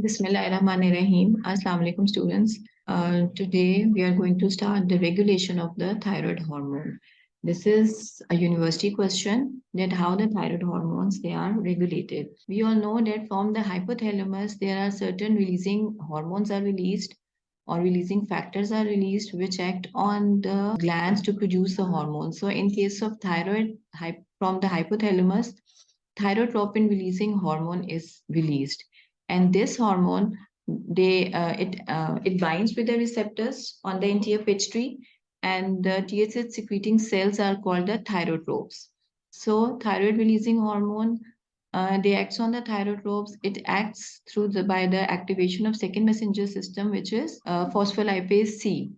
Bismillahirrahmanirrahim. Assalamu alaikum students. Uh, today we are going to start the regulation of the thyroid hormone. This is a university question that how the thyroid hormones they are regulated. We all know that from the hypothalamus there are certain releasing hormones are released or releasing factors are released which act on the glands to produce the hormones. So in case of thyroid from the hypothalamus, thyrotropin releasing hormone is released and this hormone they uh, it uh, it binds with the receptors on the anterior pituitary and the TSH secreting cells are called the thyrotropes. So thyroid releasing hormone uh, they acts on the thyrotropes. It acts through the by the activation of second messenger system, which is uh, phospholipase C.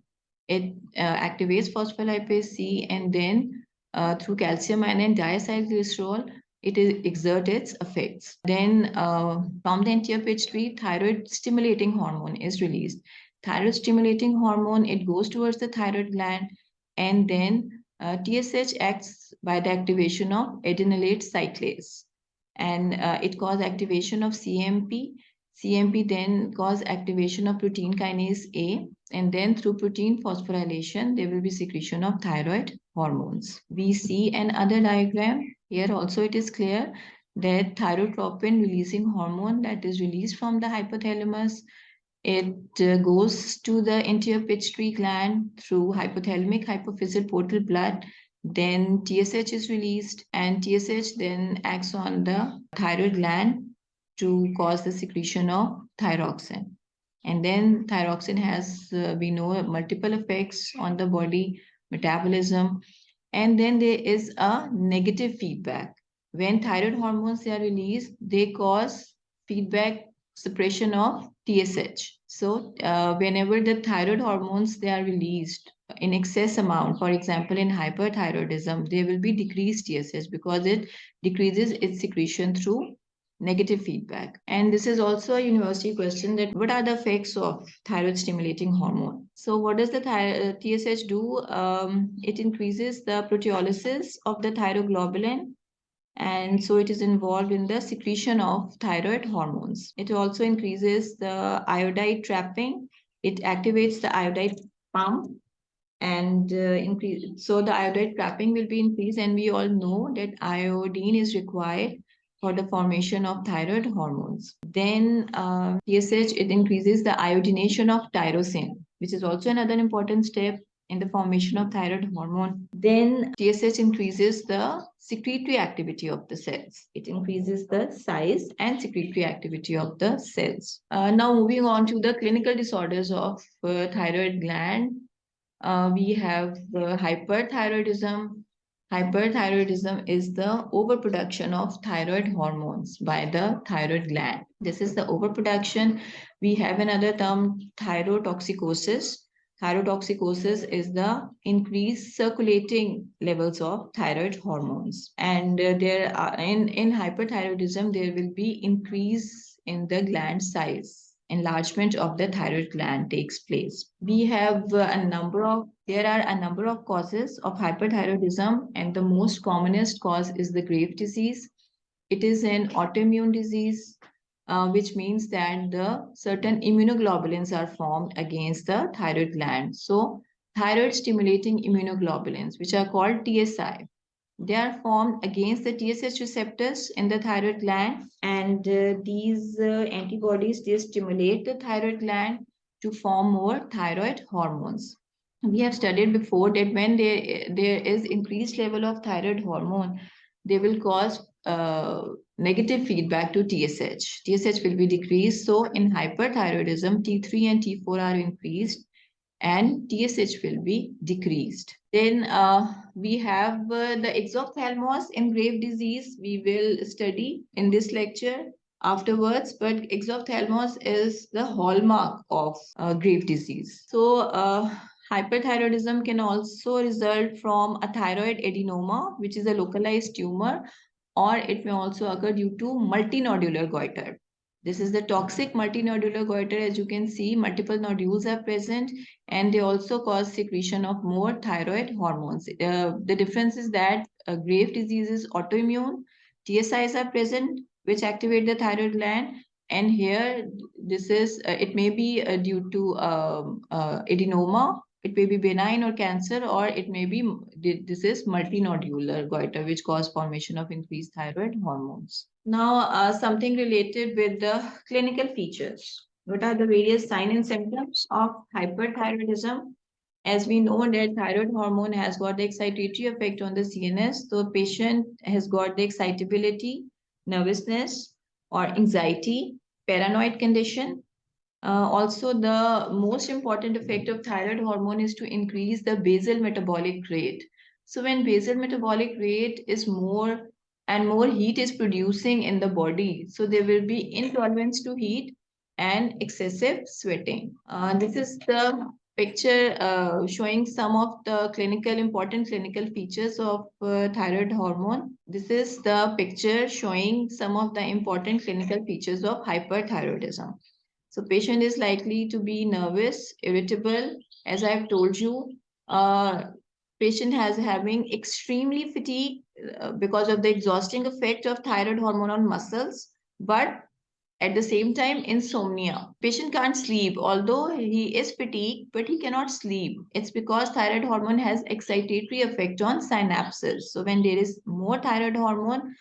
It uh, activates phospholipase C, and then uh, through calcium ion diacylglycerol, it exerts its effects. Then uh, from the anterior pituitary, thyroid stimulating hormone is released. Thyroid stimulating hormone, it goes towards the thyroid gland and then uh, TSH acts by the activation of adenylate cyclase and uh, it causes activation of cAMP. cAMP then cause activation of protein kinase A and then through protein phosphorylation, there will be secretion of thyroid hormones. We see another diagram here also it is clear that thyrotropin releasing hormone that is released from the hypothalamus, it uh, goes to the anterior pituitary gland through hypothalamic hypophyseal portal blood. Then TSH is released and TSH then acts on the thyroid gland to cause the secretion of thyroxine. And then thyroxine has, uh, we know, multiple effects on the body, metabolism, and then there is a negative feedback. When thyroid hormones are released, they cause feedback suppression of TSH. So uh, whenever the thyroid hormones they are released in excess amount, for example, in hyperthyroidism, there will be decreased TSH because it decreases its secretion through negative feedback. And this is also a university question that what are the effects of thyroid stimulating hormone? So what does the TSH do? Um, it increases the proteolysis of the thyroglobulin and so it is involved in the secretion of thyroid hormones. It also increases the iodide trapping. It activates the iodide pump and uh, increase. So the iodide trapping will be increased and we all know that iodine is required for the formation of thyroid hormones. Then uh, TSH, it increases the iodination of tyrosine, which is also another important step in the formation of thyroid hormone. Then TSH increases the secretory activity of the cells. It increases the size and secretory activity of the cells. Uh, now moving on to the clinical disorders of uh, thyroid gland. Uh, we have hyperthyroidism, Hyperthyroidism is the overproduction of thyroid hormones by the thyroid gland. This is the overproduction. We have another term, thyrotoxicosis. Thyrotoxicosis is the increased circulating levels of thyroid hormones. And uh, there are in, in hyperthyroidism, there will be increase in the gland size enlargement of the thyroid gland takes place. We have a number of, there are a number of causes of hyperthyroidism and the most commonest cause is the Grave disease. It is an autoimmune disease, uh, which means that the certain immunoglobulins are formed against the thyroid gland. So thyroid stimulating immunoglobulins, which are called TSI, they are formed against the TSH receptors in the thyroid gland and uh, these uh, antibodies they stimulate the thyroid gland to form more thyroid hormones. We have studied before that when there, there is increased level of thyroid hormone, they will cause uh, negative feedback to TSH. TSH will be decreased. So in hyperthyroidism, T3 and T4 are increased and TSH will be decreased. Then uh, we have uh, the exophthalmos in grave disease. We will study in this lecture afterwards, but exophthalmos is the hallmark of uh, Graves' disease. So uh, hyperthyroidism can also result from a thyroid adenoma, which is a localized tumor, or it may also occur due to multinodular goiter. This is the toxic multinodular goiter. As you can see, multiple nodules are present and they also cause secretion of more thyroid hormones. Uh, the difference is that uh, Graves' disease is autoimmune. TSIs are present, which activate the thyroid gland. And here, this is, uh, it may be uh, due to um, uh, adenoma, it may be benign or cancer, or it may be, this is multinodular goiter, which cause formation of increased thyroid hormones. Now, uh, something related with the clinical features. What are the various signs and symptoms of hyperthyroidism? As we know that thyroid hormone has got the excitatory effect on the CNS, so patient has got the excitability, nervousness, or anxiety, paranoid condition. Uh, also, the most important effect of thyroid hormone is to increase the basal metabolic rate. So when basal metabolic rate is more and more heat is producing in the body, so there will be intolerance to heat and excessive sweating. Uh, this is the picture uh, showing some of the clinical important clinical features of uh, thyroid hormone. This is the picture showing some of the important clinical features of hyperthyroidism. So patient is likely to be nervous, irritable, as I've told you. Uh, patient has having extremely fatigue uh, because of the exhausting effect of thyroid hormone on muscles, but at the same time, insomnia. Patient can't sleep, although he is fatigued, but he cannot sleep. It's because thyroid hormone has excitatory effect on synapses. So when there is more thyroid hormone,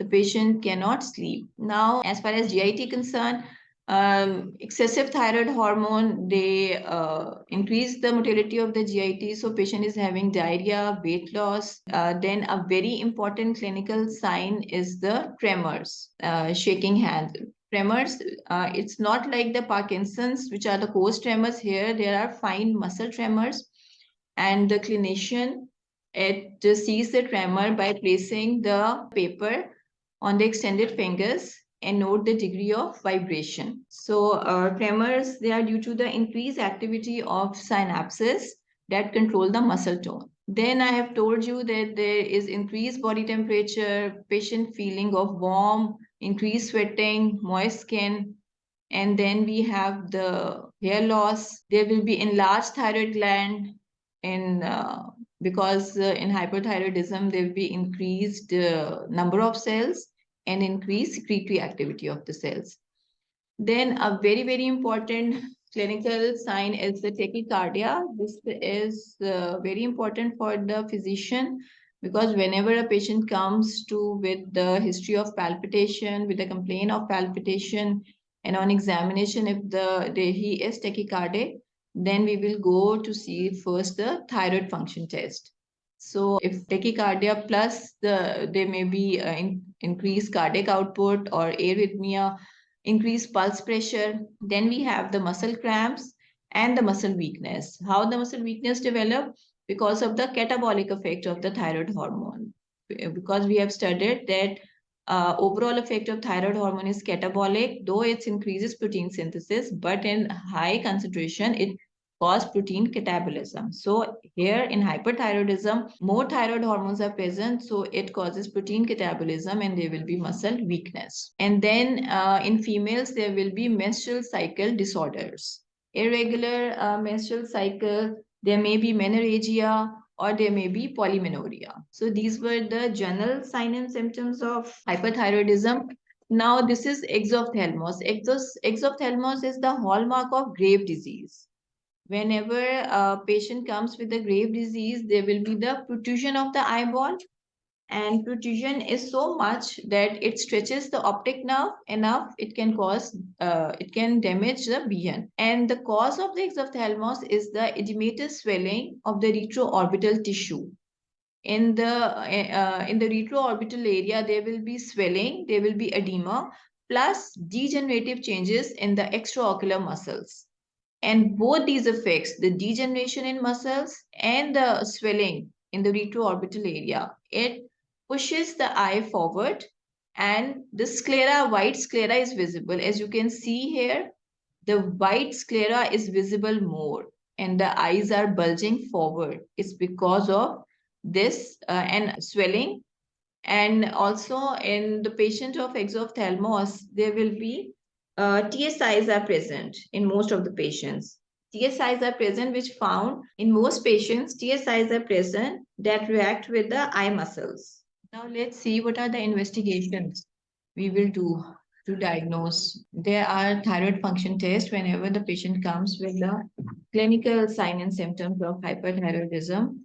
the patient cannot sleep. Now, as far as GIT concerned, um, excessive thyroid hormone, they uh, increase the motility of the GIT. So patient is having diarrhea, weight loss. Uh, then a very important clinical sign is the tremors, uh, shaking hands tremors, uh, it's not like the Parkinson's, which are the coarse tremors here. There are fine muscle tremors. And the clinician, it sees the tremor by placing the paper on the extended fingers and note the degree of vibration. So uh, tremors, they are due to the increased activity of synapses that control the muscle tone. Then I have told you that there is increased body temperature, patient feeling of warm, increased sweating, moist skin, and then we have the hair loss. There will be enlarged thyroid gland in uh, because uh, in hyperthyroidism there will be increased uh, number of cells and increase secretory activity of the cells. Then a very very important clinical sign is the tachycardia. This is uh, very important for the physician because whenever a patient comes to with the history of palpitation, with a complaint of palpitation, and on examination, if the, the he is tachycardic, then we will go to see first the thyroid function test. So if tachycardia plus the there may be uh, in, increased cardiac output or arrhythmia, increased pulse pressure, then we have the muscle cramps and the muscle weakness. How the muscle weakness develop? because of the catabolic effect of the thyroid hormone. Because we have studied that uh, overall effect of thyroid hormone is catabolic, though it increases protein synthesis, but in high concentration, it causes protein catabolism. So here in hyperthyroidism, more thyroid hormones are present, so it causes protein catabolism and there will be muscle weakness. And then uh, in females, there will be menstrual cycle disorders. Irregular uh, menstrual cycle there may be menorrhagia or there may be polymenorrhea. So these were the general signs and symptoms of hyperthyroidism. Now this is exophthalmos. Exophthalmos is the hallmark of Grave disease. Whenever a patient comes with a grave disease, there will be the protrusion of the eyeball. And protrusion is so much that it stretches the optic nerve enough it can cause uh, it can damage the vision. And the cause of the exophthalmos is the edematous swelling of the retroorbital tissue. In the uh, in the retroorbital area there will be swelling there will be edema plus degenerative changes in the extraocular muscles and both these effects the degeneration in muscles and the swelling in the retroorbital area it pushes the eye forward and the sclera, white sclera is visible. As you can see here, the white sclera is visible more and the eyes are bulging forward. It's because of this uh, and swelling. And also in the patient of exophthalmos, there will be uh, TSIs are present in most of the patients. TSIs are present which found in most patients, TSIs are present that react with the eye muscles. Now let's see what are the investigations we will do to diagnose. There are thyroid function tests whenever the patient comes with the clinical sign and symptoms of hyperthyroidism.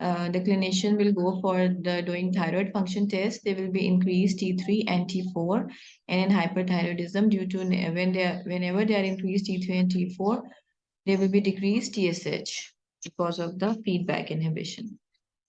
Uh, the clinician will go for the doing thyroid function test. They will be increased T3 and T4. And in hyperthyroidism, due to when they are, whenever they are increased T3 and T4, they will be decreased TSH because of the feedback inhibition.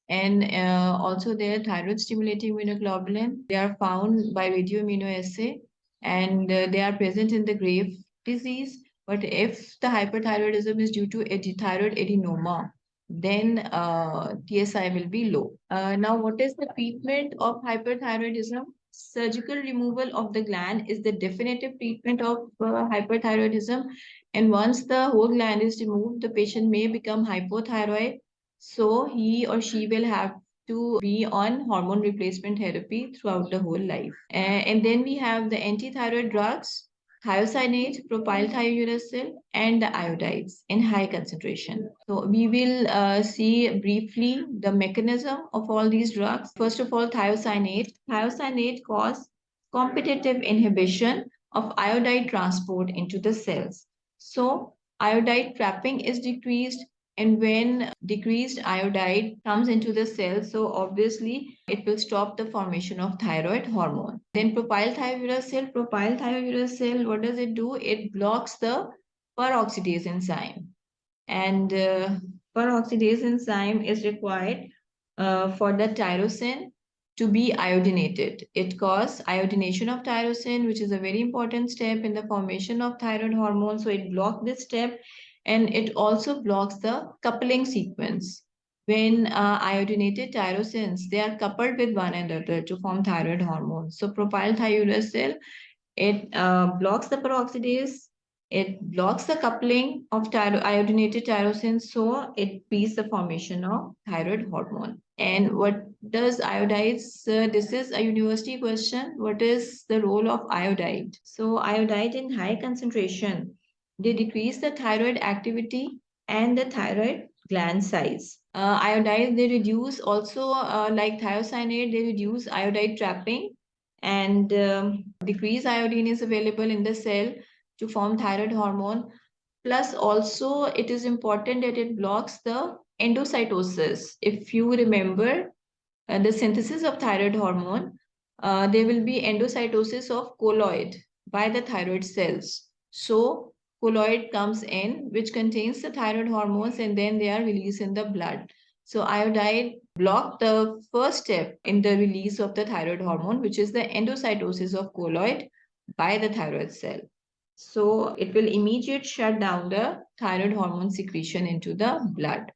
And uh, also their thyroid stimulating immunoglobulin, they are found by radioimmunoassay and uh, they are present in the grave disease. But if the hyperthyroidism is due to a thyroid adenoma, then uh, TSI will be low. Uh, now, what is the treatment of hyperthyroidism? Surgical removal of the gland is the definitive treatment of uh, hyperthyroidism. And once the whole gland is removed, the patient may become hypothyroid. So he or she will have to be on hormone replacement therapy throughout the whole life. and then we have the antithyroid drugs thiocyanate, propylthiouracil, and the iodides in high concentration. So we will uh, see briefly the mechanism of all these drugs. First of all, thiocyanate. Thiocyanate cause competitive inhibition of iodide transport into the cells. So iodide trapping is decreased and when decreased iodide comes into the cell, so obviously it will stop the formation of thyroid hormone. Then propylthiouracil, cell, propylthiouracil, cell, what does it do? It blocks the peroxidase enzyme. And uh, peroxidase enzyme is required uh, for the tyrosine to be iodinated. It causes iodination of tyrosine, which is a very important step in the formation of thyroid hormone. So it blocks this step and it also blocks the coupling sequence. When uh, iodinated tyrosines, they are coupled with one another to form thyroid hormones. So propylthiouracil, it uh, blocks the peroxidase, it blocks the coupling of tyro iodinated tyrosine, so it beats the formation of thyroid hormone. And what does iodides? Uh, this is a university question. What is the role of iodide? So iodide in high concentration they decrease the thyroid activity and the thyroid gland size. Uh, iodide, they reduce also uh, like thiocyanate, they reduce iodide trapping and um, decrease iodine is available in the cell to form thyroid hormone. Plus also it is important that it blocks the endocytosis. If you remember uh, the synthesis of thyroid hormone, uh, there will be endocytosis of colloid by the thyroid cells. So colloid comes in, which contains the thyroid hormones, and then they are released in the blood. So iodide block the first step in the release of the thyroid hormone, which is the endocytosis of colloid by the thyroid cell. So it will immediate shut down the thyroid hormone secretion into the blood.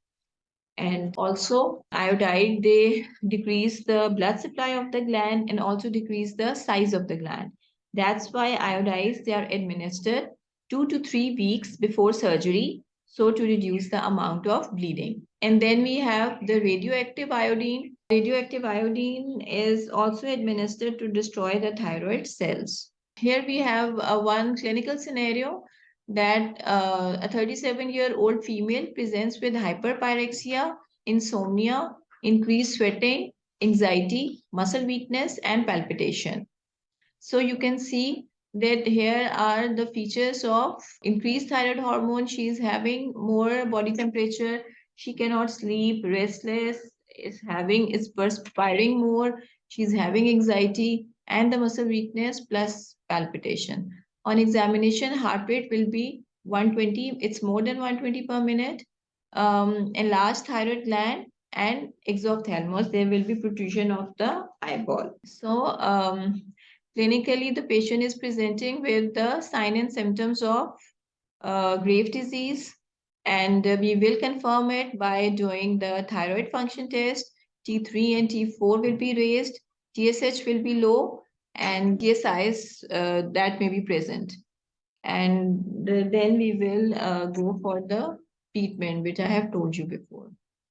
And also iodide, they decrease the blood supply of the gland and also decrease the size of the gland. That's why iodides, they are administered two to three weeks before surgery, so to reduce the amount of bleeding. And then we have the radioactive iodine. Radioactive iodine is also administered to destroy the thyroid cells. Here we have uh, one clinical scenario that uh, a 37-year-old female presents with hyperpyrexia, insomnia, increased sweating, anxiety, muscle weakness, and palpitation. So you can see that here are the features of increased thyroid hormone. She is having more body temperature. She cannot sleep, restless, is having, is perspiring more. She's having anxiety and the muscle weakness plus palpitation. On examination, heart rate will be 120. It's more than 120 per minute. Um, enlarged thyroid gland and exophthalmos, there will be protrusion of the eyeball. So um, Clinically, the patient is presenting with the sign and symptoms of uh, Graves disease, and uh, we will confirm it by doing the thyroid function test. T3 and T4 will be raised, TSH will be low, and TSIs uh, that may be present. And then we will uh, go for the treatment, which I have told you before.